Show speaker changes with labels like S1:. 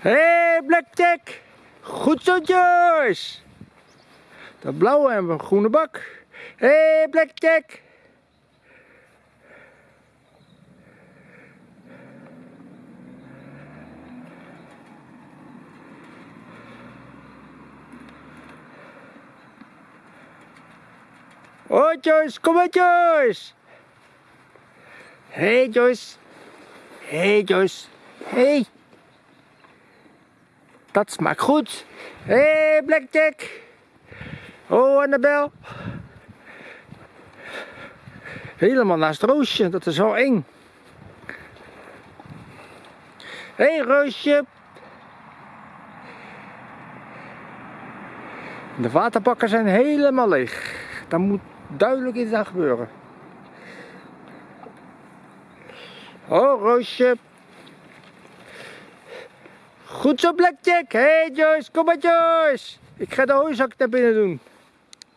S1: Hé, hey, Blackjack. Goed zo, Joyce. De blauwe en een groene bak. Hé, hey, Blackjack. Oh, Joyce, kom maar, Joyce. Hey, Joyce. Hey, Joyce. Hey. Dat smaakt goed. Hey, Blackjack. Oh, Annabel. Helemaal naast Roosje, dat is wel eng. Hé, hey, Roosje. De waterbakken zijn helemaal leeg. Daar moet duidelijk iets aan gebeuren. Oh, Roosje. Goed zo, Blackjack. Hey, Joyce. Kom maar, Joyce. Ik ga de hooizak naar binnen doen.